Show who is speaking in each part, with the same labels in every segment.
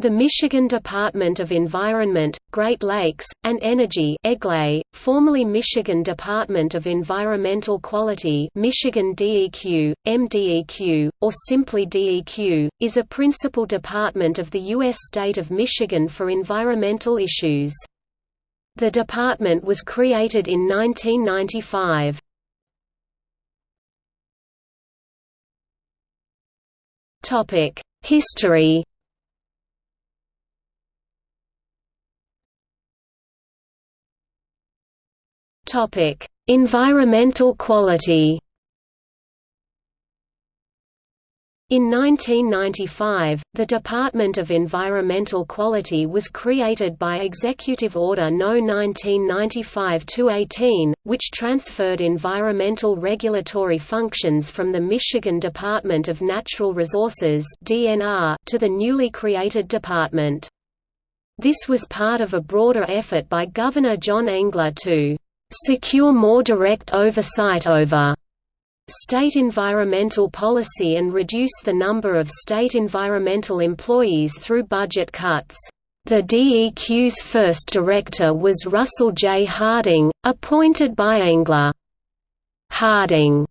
Speaker 1: The Michigan Department of Environment, Great Lakes, and Energy EGLE, formerly Michigan Department of Environmental Quality Michigan DEQ, MDEQ, or simply DEQ, is a principal department of the U.S. state of Michigan for environmental issues. The department was created in 1995. History Topic: Environmental quality. In 1995, the Department of Environmental Quality was created by Executive Order No. 1995-218, which transferred environmental regulatory functions from the Michigan Department of Natural Resources to the newly created department. This was part of a broader effort by Governor John Engler to secure more direct oversight over state environmental policy and reduce the number of state environmental employees through budget cuts. The DEQ's first director was Russell J. Harding, appointed by Engler. Harding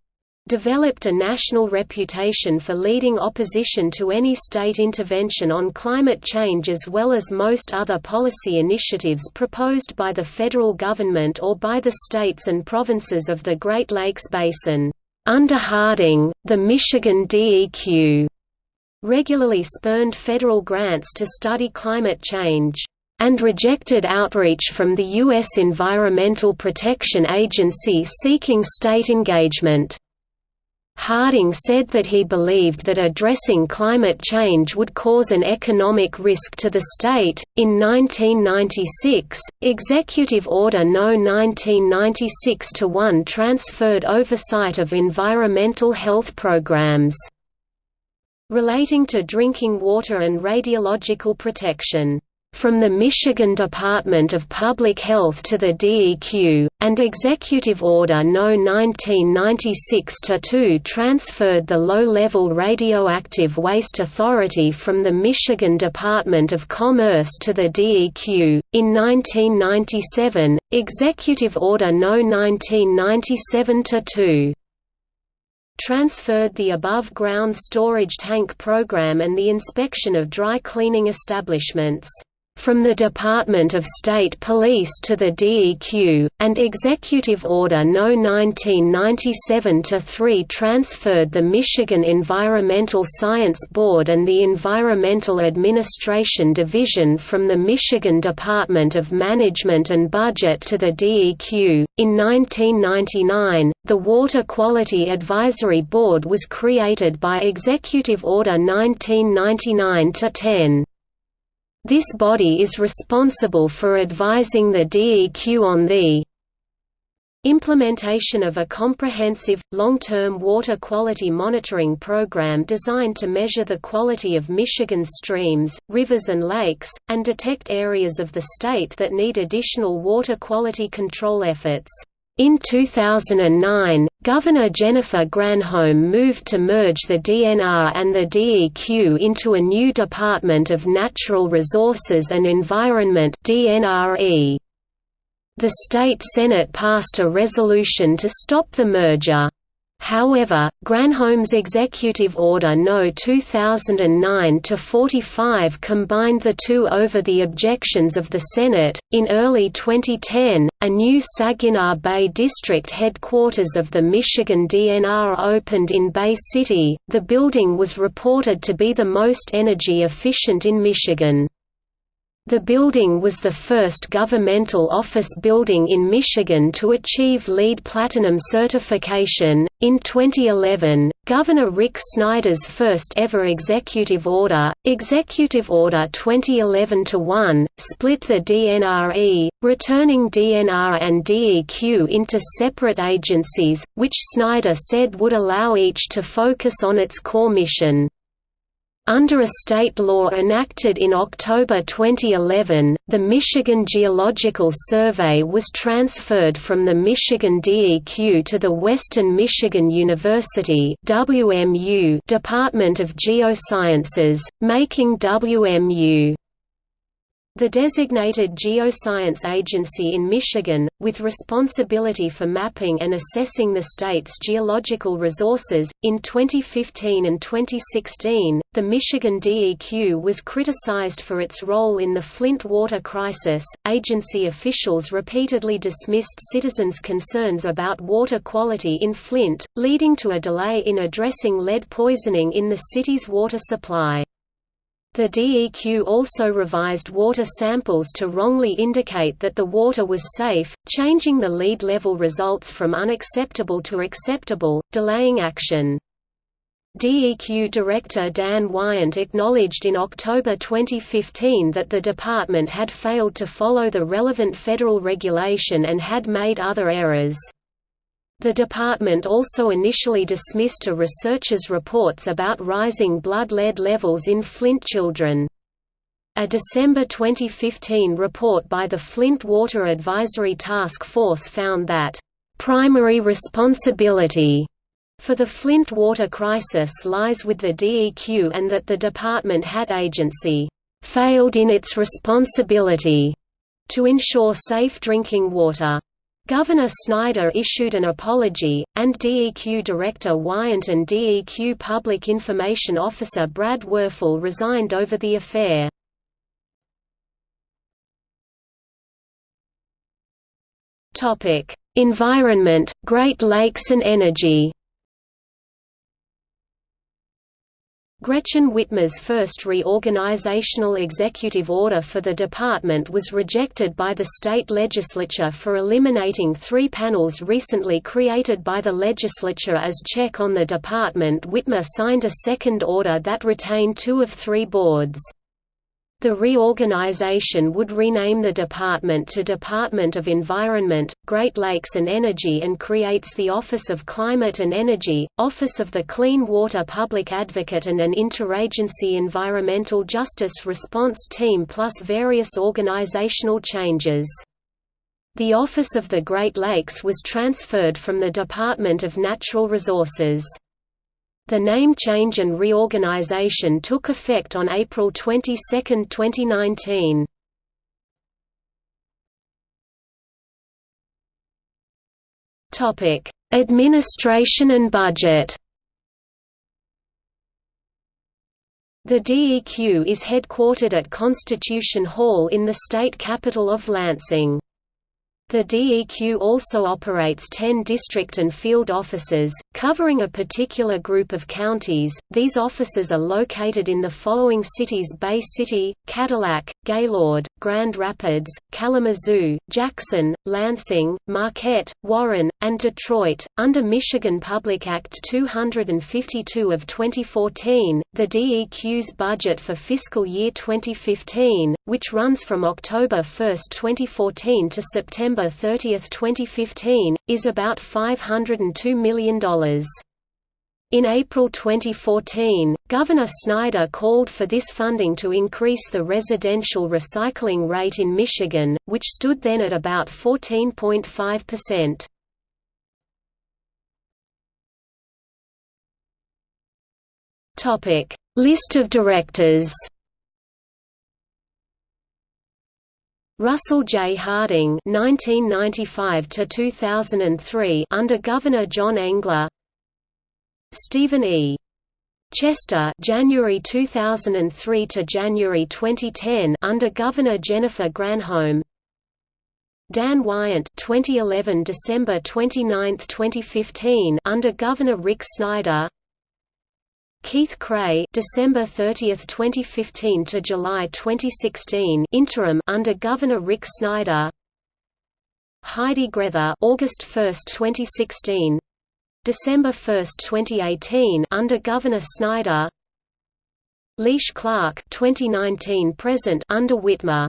Speaker 1: developed a national reputation for leading opposition to any state intervention on climate change as well as most other policy initiatives proposed by the federal government or by the states and provinces of the Great Lakes Basin. Under Harding, the Michigan DEQ regularly spurned federal grants to study climate change and rejected outreach from the U.S. Environmental Protection Agency seeking state engagement. Harding said that he believed that addressing climate change would cause an economic risk to the state. In 1996, Executive Order No. 1996-1 transferred oversight of environmental health programs relating to drinking water and radiological protection from the Michigan Department of Public Health to the DEQ, and Executive Order No. 1996-2 transferred the Low-Level Radioactive Waste Authority from the Michigan Department of Commerce to the DEQ. In 1997, Executive Order No. 1997-2 transferred the above-ground storage tank program and the inspection of dry cleaning establishments from the Department of State Police to the DEQ, and Executive Order No. 1997-3 transferred the Michigan Environmental Science Board and the Environmental Administration Division from the Michigan Department of Management and Budget to the DEQ. In 1999, the Water Quality Advisory Board was created by Executive Order 1999-10. This body is responsible for advising the DEQ on the implementation of a comprehensive, long-term water quality monitoring program designed to measure the quality of Michigan's streams, rivers and lakes, and detect areas of the state that need additional water quality control efforts. In 2009, Governor Jennifer Granholm moved to merge the DNR and the DEQ into a new Department of Natural Resources and Environment DNRE. The state Senate passed a resolution to stop the merger. However, Granholm's Executive Order No. 2009-45 combined the two over the objections of the Senate. In early 2010, a new Saginaw Bay District headquarters of the Michigan DNR opened in Bay City. The building was reported to be the most energy efficient in Michigan. The building was the first governmental office building in Michigan to achieve LEED Platinum certification. In 2011, Governor Rick Snyder's first ever executive order, Executive Order 2011-1, split the DNRE, returning DNR and DEQ into separate agencies, which Snyder said would allow each to focus on its core mission. Under a state law enacted in October 2011, the Michigan Geological Survey was transferred from the Michigan DEQ to the Western Michigan University WMU Department of Geosciences, making WMU the designated geoscience agency in Michigan, with responsibility for mapping and assessing the state's geological resources, in 2015 and 2016, the Michigan DEQ was criticized for its role in the Flint water crisis. Agency officials repeatedly dismissed citizens' concerns about water quality in Flint, leading to a delay in addressing lead poisoning in the city's water supply. The DEQ also revised water samples to wrongly indicate that the water was safe, changing the lead level results from unacceptable to acceptable, delaying action. DEQ Director Dan Wyant acknowledged in October 2015 that the department had failed to follow the relevant federal regulation and had made other errors. The department also initially dismissed a researcher's reports about rising blood lead levels in Flint children. A December 2015 report by the Flint Water Advisory Task Force found that, "...primary responsibility." for the Flint water crisis lies with the DEQ and that the department had agency failed in its responsibility to ensure safe drinking water. Governor Snyder issued an apology, and DEQ Director Wyant and DEQ Public Information Officer Brad Wurfel resigned over the affair. Environment, Great Lakes and energy Gretchen Whitmer's first reorganizational executive order for the department was rejected by the state legislature for eliminating three panels recently created by the legislature as check on the department Whitmer signed a second order that retained two of three boards. The reorganization would rename the department to Department of Environment, Great Lakes and Energy and creates the Office of Climate and Energy, Office of the Clean Water Public Advocate and an Interagency Environmental Justice Response Team plus various organizational changes. The Office of the Great Lakes was transferred from the Department of Natural Resources. The name change and reorganization took effect on April 22, 2019. Topic: Administration and budget. The DEQ is headquartered at Constitution Hall in the state capital of Lansing. The DEQ also operates 10 district and field offices, covering a particular group of counties. These offices are located in the following cities Bay City, Cadillac, Gaylord, Grand Rapids, Kalamazoo, Jackson, Lansing, Marquette, Warren, and Detroit. Under Michigan Public Act 252 of 2014, the DEQ's budget for fiscal year 2015, which runs from October 1, 2014 to September 30, 2015, is about $502 million. In April 2014, Governor Snyder called for this funding to increase the residential recycling rate in Michigan, which stood then at about 14.5%. Topic: List of directors. Russell J. Harding (1995–2003) under Governor John Engler. Stephen E. Chester January 2003 to January 2010 under Governor Jennifer Granholm. Dan Wyant 2011 December 29 2015 under Governor Rick Snyder. Keith Creagh December 30, 2015 to July 2016 interim under Governor Rick Snyder. Heidi Grether August 1, 2016 December 1, 2018 under Governor Snyder. Liesl Clark 2019 present under Whitmer